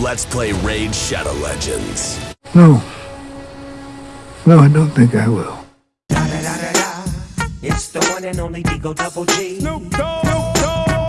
Let's play Raid Shadow Legends. No. No, I don't think I will. Da, da, da, It's the one and only D-O Double G. Snoop Dogg.